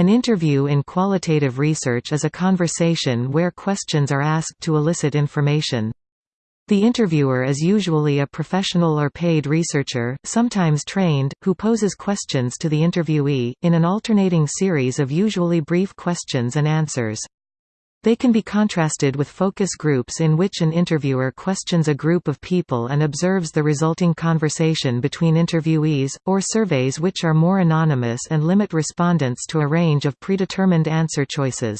An interview in qualitative research is a conversation where questions are asked to elicit information. The interviewer is usually a professional or paid researcher, sometimes trained, who poses questions to the interviewee, in an alternating series of usually brief questions and answers. They can be contrasted with focus groups in which an interviewer questions a group of people and observes the resulting conversation between interviewees, or surveys which are more anonymous and limit respondents to a range of predetermined answer choices.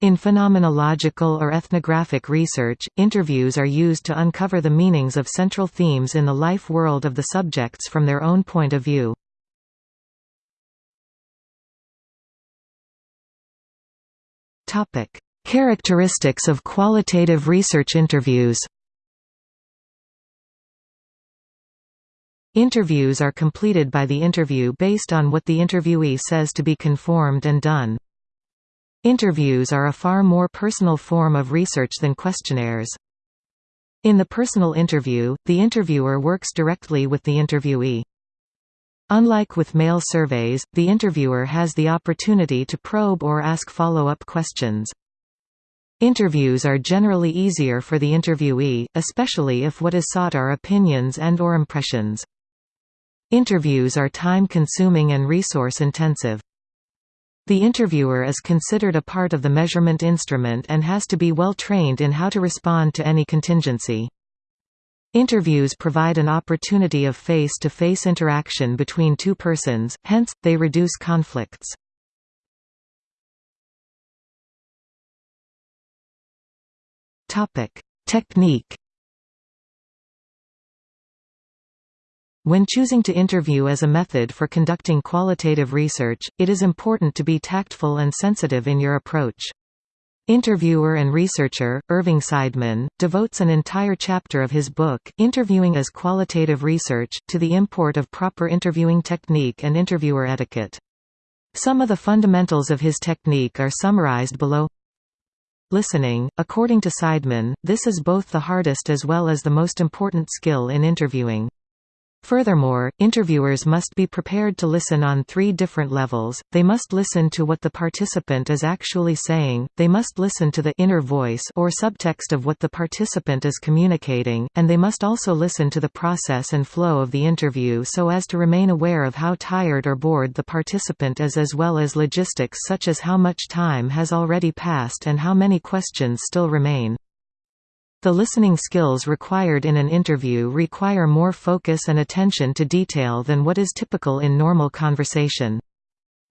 In phenomenological or ethnographic research, interviews are used to uncover the meanings of central themes in the life world of the subjects from their own point of view. Characteristics of qualitative research interviews Interviews are completed by the interview based on what the interviewee says to be conformed and done. Interviews are a far more personal form of research than questionnaires. In the personal interview, the interviewer works directly with the interviewee. Unlike with mail surveys, the interviewer has the opportunity to probe or ask follow-up questions. Interviews are generally easier for the interviewee, especially if what is sought are opinions and or impressions. Interviews are time-consuming and resource-intensive. The interviewer is considered a part of the measurement instrument and has to be well trained in how to respond to any contingency. Interviews provide an opportunity of face-to-face -face interaction between two persons, hence, they reduce conflicts. Technique When choosing to interview as a method for conducting qualitative research, it is important to be tactful and sensitive in your approach. Interviewer and researcher, Irving Seidman, devotes an entire chapter of his book, Interviewing as Qualitative Research, to the import of proper interviewing technique and interviewer etiquette. Some of the fundamentals of his technique are summarized below. Listening, according to Seidman, this is both the hardest as well as the most important skill in interviewing. Furthermore, interviewers must be prepared to listen on three different levels, they must listen to what the participant is actually saying, they must listen to the inner voice or subtext of what the participant is communicating, and they must also listen to the process and flow of the interview so as to remain aware of how tired or bored the participant is as well as logistics such as how much time has already passed and how many questions still remain. The listening skills required in an interview require more focus and attention to detail than what is typical in normal conversation.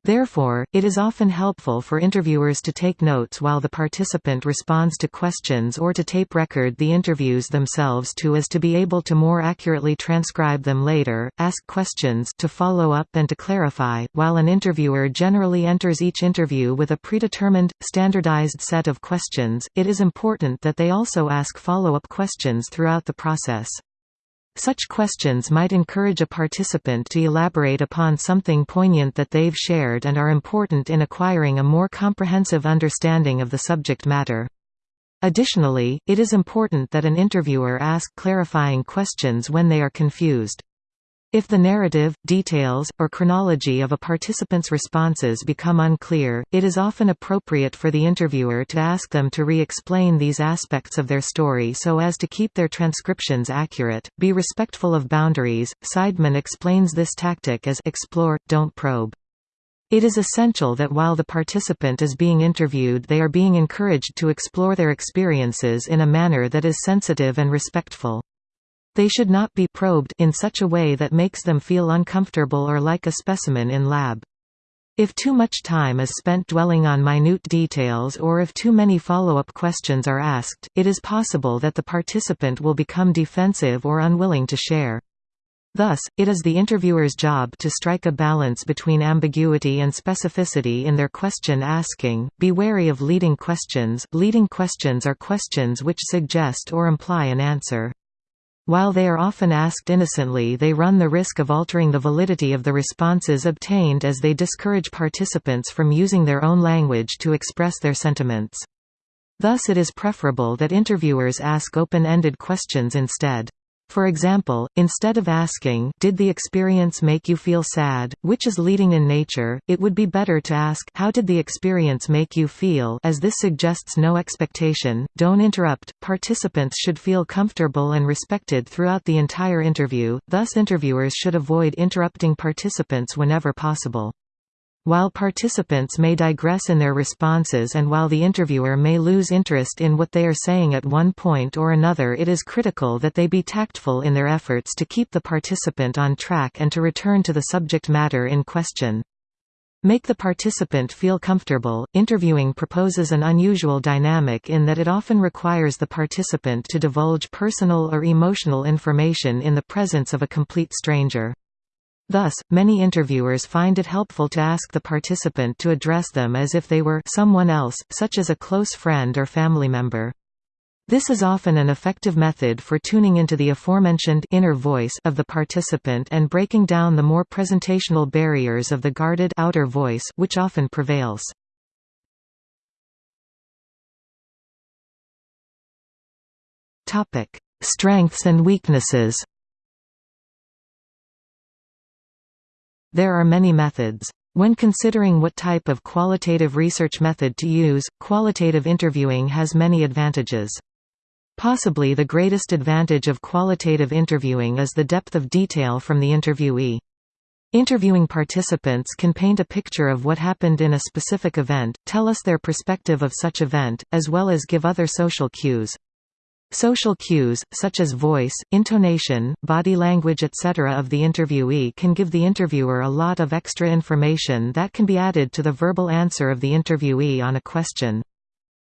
Therefore, it is often helpful for interviewers to take notes while the participant responds to questions or to tape record the interviews themselves to as to be able to more accurately transcribe them later, ask questions to follow up and to clarify. While an interviewer generally enters each interview with a predetermined, standardized set of questions, it is important that they also ask follow-up questions throughout the process. Such questions might encourage a participant to elaborate upon something poignant that they've shared and are important in acquiring a more comprehensive understanding of the subject matter. Additionally, it is important that an interviewer ask clarifying questions when they are confused. If the narrative, details, or chronology of a participant's responses become unclear, it is often appropriate for the interviewer to ask them to re-explain these aspects of their story so as to keep their transcriptions accurate. Be respectful of boundaries. Seidman explains this tactic as explore, don't probe. It is essential that while the participant is being interviewed they are being encouraged to explore their experiences in a manner that is sensitive and respectful. They should not be probed in such a way that makes them feel uncomfortable or like a specimen in lab. If too much time is spent dwelling on minute details or if too many follow-up questions are asked, it is possible that the participant will become defensive or unwilling to share. Thus, it is the interviewer's job to strike a balance between ambiguity and specificity in their question asking. Be wary of leading questions. Leading questions are questions which suggest or imply an answer. While they are often asked innocently they run the risk of altering the validity of the responses obtained as they discourage participants from using their own language to express their sentiments. Thus it is preferable that interviewers ask open-ended questions instead. For example, instead of asking did the experience make you feel sad, which is leading in nature, it would be better to ask how did the experience make you feel? as this suggests no expectation, don't interrupt. Participants should feel comfortable and respected throughout the entire interview, thus interviewers should avoid interrupting participants whenever possible. While participants may digress in their responses and while the interviewer may lose interest in what they are saying at one point or another it is critical that they be tactful in their efforts to keep the participant on track and to return to the subject matter in question. Make the participant feel comfortable. Interviewing proposes an unusual dynamic in that it often requires the participant to divulge personal or emotional information in the presence of a complete stranger. Thus, many interviewers find it helpful to ask the participant to address them as if they were someone else, such as a close friend or family member. This is often an effective method for tuning into the aforementioned inner voice of the participant and breaking down the more presentational barriers of the guarded outer voice which often prevails. Topic: Strengths and weaknesses. There are many methods. When considering what type of qualitative research method to use, qualitative interviewing has many advantages. Possibly the greatest advantage of qualitative interviewing is the depth of detail from the interviewee. Interviewing participants can paint a picture of what happened in a specific event, tell us their perspective of such event, as well as give other social cues. Social cues, such as voice, intonation, body language etc. of the interviewee can give the interviewer a lot of extra information that can be added to the verbal answer of the interviewee on a question.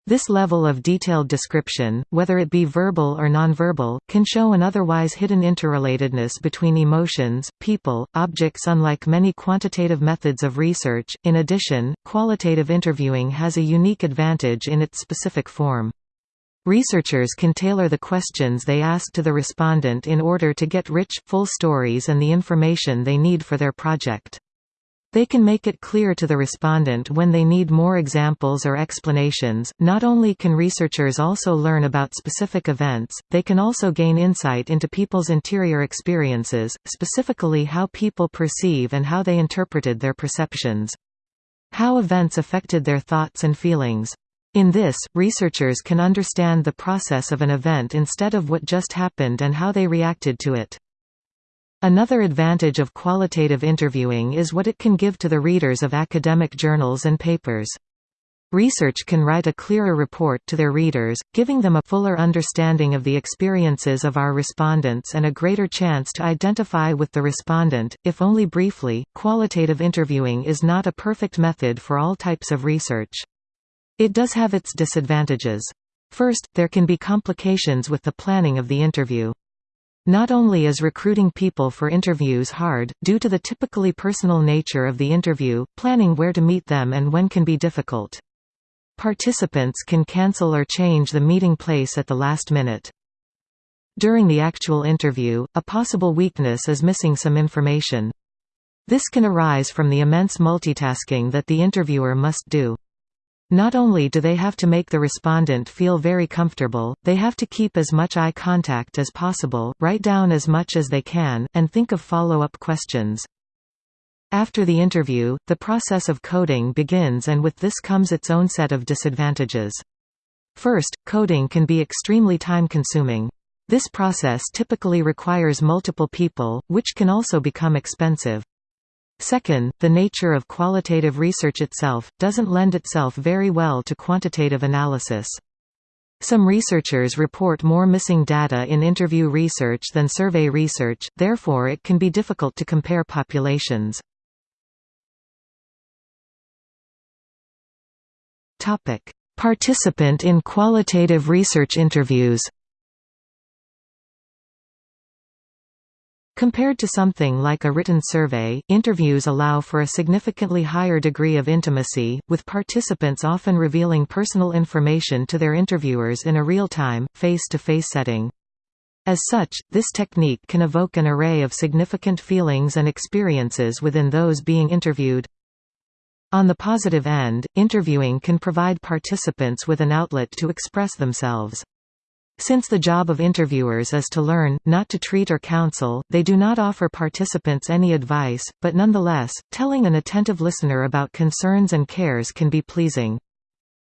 This level of detailed description, whether it be verbal or nonverbal, can show an otherwise hidden interrelatedness between emotions, people, objects unlike many quantitative methods of research. In addition, qualitative interviewing has a unique advantage in its specific form. Researchers can tailor the questions they ask to the respondent in order to get rich, full stories and the information they need for their project. They can make it clear to the respondent when they need more examples or explanations. Not only can researchers also learn about specific events, they can also gain insight into people's interior experiences, specifically how people perceive and how they interpreted their perceptions. How events affected their thoughts and feelings. In this, researchers can understand the process of an event instead of what just happened and how they reacted to it. Another advantage of qualitative interviewing is what it can give to the readers of academic journals and papers. Research can write a clearer report to their readers, giving them a fuller understanding of the experiences of our respondents and a greater chance to identify with the respondent, if only briefly. Qualitative interviewing is not a perfect method for all types of research. It does have its disadvantages. First, there can be complications with the planning of the interview. Not only is recruiting people for interviews hard, due to the typically personal nature of the interview, planning where to meet them and when can be difficult. Participants can cancel or change the meeting place at the last minute. During the actual interview, a possible weakness is missing some information. This can arise from the immense multitasking that the interviewer must do. Not only do they have to make the respondent feel very comfortable, they have to keep as much eye contact as possible, write down as much as they can, and think of follow-up questions. After the interview, the process of coding begins and with this comes its own set of disadvantages. First, coding can be extremely time-consuming. This process typically requires multiple people, which can also become expensive. Second, the nature of qualitative research itself, doesn't lend itself very well to quantitative analysis. Some researchers report more missing data in interview research than survey research, therefore it can be difficult to compare populations. Participant in qualitative research interviews Compared to something like a written survey, interviews allow for a significantly higher degree of intimacy, with participants often revealing personal information to their interviewers in a real-time, face-to-face setting. As such, this technique can evoke an array of significant feelings and experiences within those being interviewed. On the positive end, interviewing can provide participants with an outlet to express themselves. Since the job of interviewers is to learn, not to treat or counsel, they do not offer participants any advice, but nonetheless, telling an attentive listener about concerns and cares can be pleasing.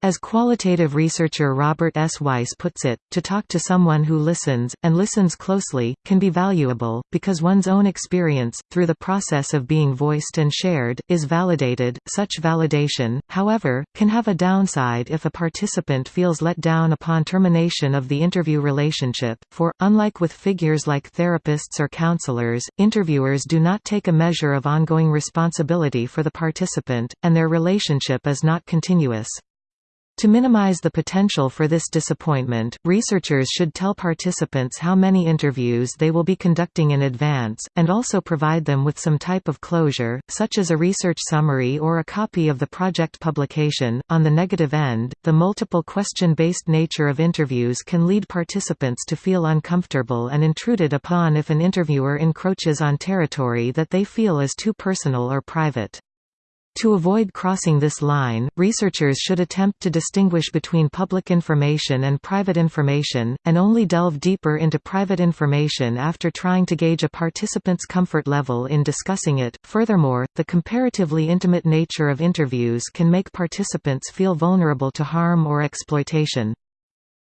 As qualitative researcher Robert S. Weiss puts it, to talk to someone who listens, and listens closely, can be valuable, because one's own experience, through the process of being voiced and shared, is validated. Such validation, however, can have a downside if a participant feels let down upon termination of the interview relationship, for, unlike with figures like therapists or counselors, interviewers do not take a measure of ongoing responsibility for the participant, and their relationship is not continuous. To minimize the potential for this disappointment, researchers should tell participants how many interviews they will be conducting in advance, and also provide them with some type of closure, such as a research summary or a copy of the project publication. On the negative end, the multiple question based nature of interviews can lead participants to feel uncomfortable and intruded upon if an interviewer encroaches on territory that they feel is too personal or private. To avoid crossing this line, researchers should attempt to distinguish between public information and private information, and only delve deeper into private information after trying to gauge a participant's comfort level in discussing it. Furthermore, the comparatively intimate nature of interviews can make participants feel vulnerable to harm or exploitation.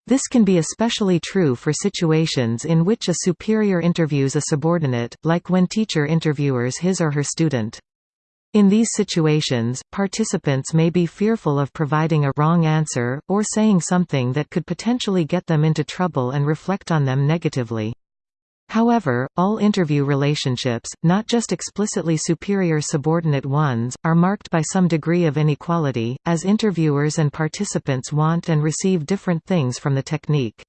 This can be especially true for situations in which a superior interviews a subordinate, like when teacher interviewers his or her student. In these situations, participants may be fearful of providing a wrong answer, or saying something that could potentially get them into trouble and reflect on them negatively. However, all interview relationships, not just explicitly superior-subordinate ones, are marked by some degree of inequality, as interviewers and participants want and receive different things from the technique.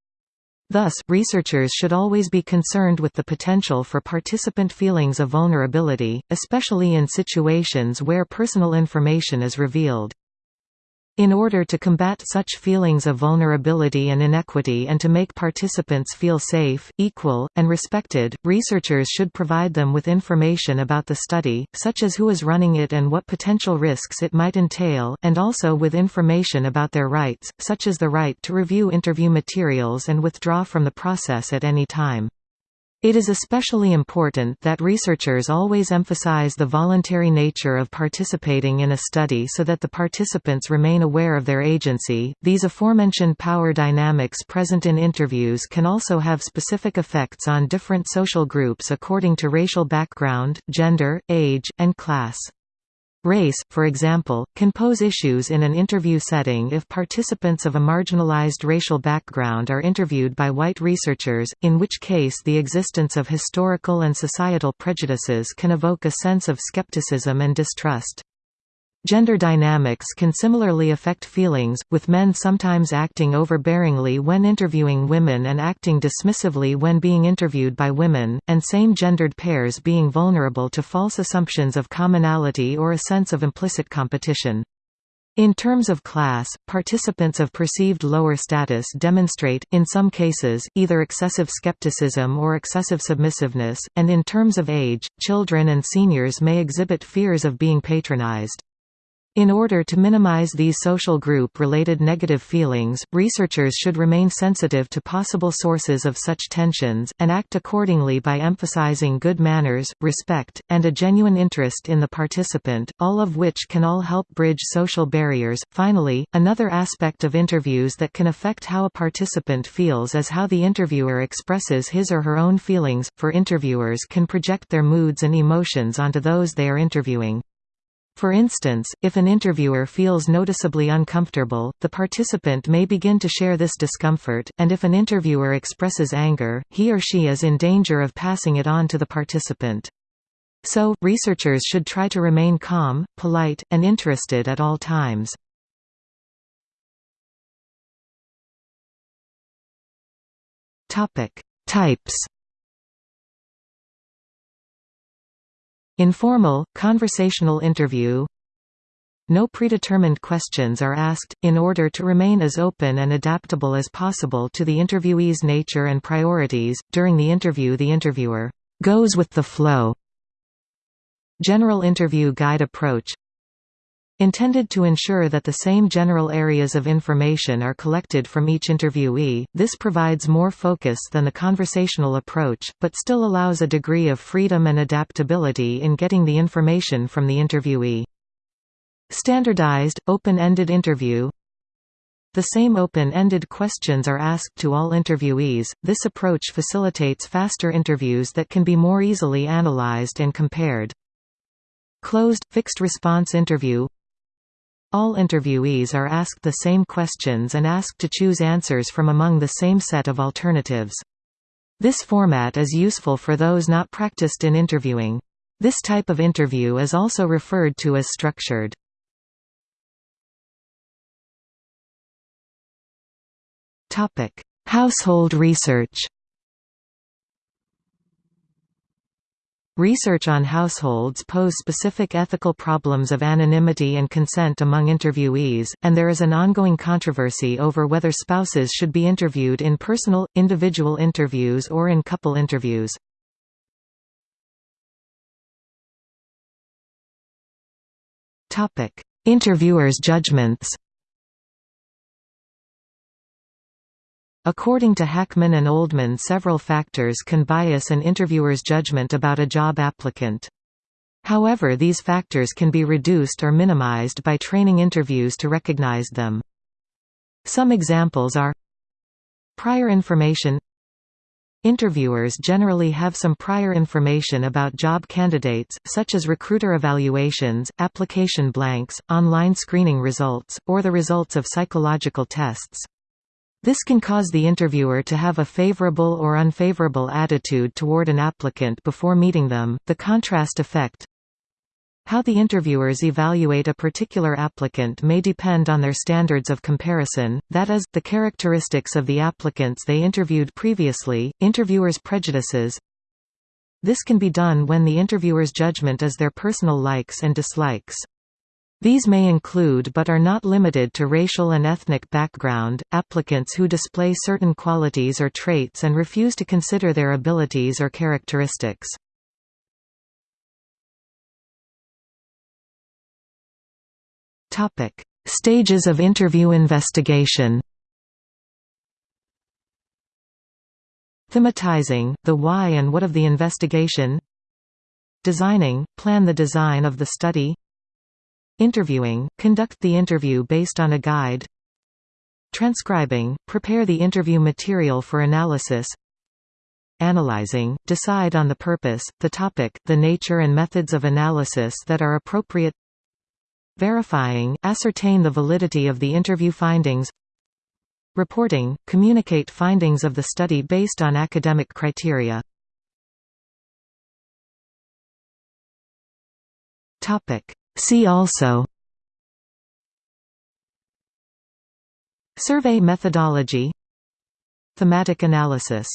Thus, researchers should always be concerned with the potential for participant feelings of vulnerability, especially in situations where personal information is revealed. In order to combat such feelings of vulnerability and inequity and to make participants feel safe, equal, and respected, researchers should provide them with information about the study, such as who is running it and what potential risks it might entail, and also with information about their rights, such as the right to review interview materials and withdraw from the process at any time. It is especially important that researchers always emphasize the voluntary nature of participating in a study so that the participants remain aware of their agency. These aforementioned power dynamics present in interviews can also have specific effects on different social groups according to racial background, gender, age, and class. Race, for example, can pose issues in an interview setting if participants of a marginalized racial background are interviewed by white researchers, in which case the existence of historical and societal prejudices can evoke a sense of skepticism and distrust. Gender dynamics can similarly affect feelings, with men sometimes acting overbearingly when interviewing women and acting dismissively when being interviewed by women, and same-gendered pairs being vulnerable to false assumptions of commonality or a sense of implicit competition. In terms of class, participants of perceived lower status demonstrate, in some cases, either excessive skepticism or excessive submissiveness, and in terms of age, children and seniors may exhibit fears of being patronized. In order to minimize these social group-related negative feelings, researchers should remain sensitive to possible sources of such tensions, and act accordingly by emphasizing good manners, respect, and a genuine interest in the participant, all of which can all help bridge social barriers. Finally, another aspect of interviews that can affect how a participant feels is how the interviewer expresses his or her own feelings, for interviewers can project their moods and emotions onto those they are interviewing. For instance, if an interviewer feels noticeably uncomfortable, the participant may begin to share this discomfort, and if an interviewer expresses anger, he or she is in danger of passing it on to the participant. So, researchers should try to remain calm, polite, and interested at all times. Types Informal, conversational interview No predetermined questions are asked, in order to remain as open and adaptable as possible to the interviewee's nature and priorities. During the interview the interviewer goes with the flow. General interview guide approach Intended to ensure that the same general areas of information are collected from each interviewee, this provides more focus than the conversational approach, but still allows a degree of freedom and adaptability in getting the information from the interviewee. Standardized, open-ended interview The same open-ended questions are asked to all interviewees, this approach facilitates faster interviews that can be more easily analyzed and compared. Closed, fixed-response interview all interviewees are asked the same questions and asked to choose answers from among the same set of alternatives. This format is useful for those not practiced in interviewing. This type of interview is also referred to as structured. Household research Research on households pose specific ethical problems of anonymity and consent among interviewees, and there is an ongoing controversy over whether spouses should be interviewed in personal, individual interviews or in couple interviews. Interviewers' judgments According to Hackman and Oldham several factors can bias an interviewer's judgment about a job applicant. However these factors can be reduced or minimized by training interviews to recognize them. Some examples are Prior information Interviewers generally have some prior information about job candidates, such as recruiter evaluations, application blanks, online screening results, or the results of psychological tests. This can cause the interviewer to have a favorable or unfavorable attitude toward an applicant before meeting them. The contrast effect How the interviewers evaluate a particular applicant may depend on their standards of comparison, that is, the characteristics of the applicants they interviewed previously, interviewers' prejudices. This can be done when the interviewer's judgment is their personal likes and dislikes. These may include but are not limited to racial and ethnic background, applicants who display certain qualities or traits and refuse to consider their abilities or characteristics. Stages of interview investigation Thematizing, the why and what of the investigation Designing, plan the design of the study Interviewing – Conduct the interview based on a guide. Transcribing – Prepare the interview material for analysis. Analyzing – Decide on the purpose, the topic, the nature and methods of analysis that are appropriate. Verifying – Ascertain the validity of the interview findings. Reporting – Communicate findings of the study based on academic criteria See also Survey methodology Thematic analysis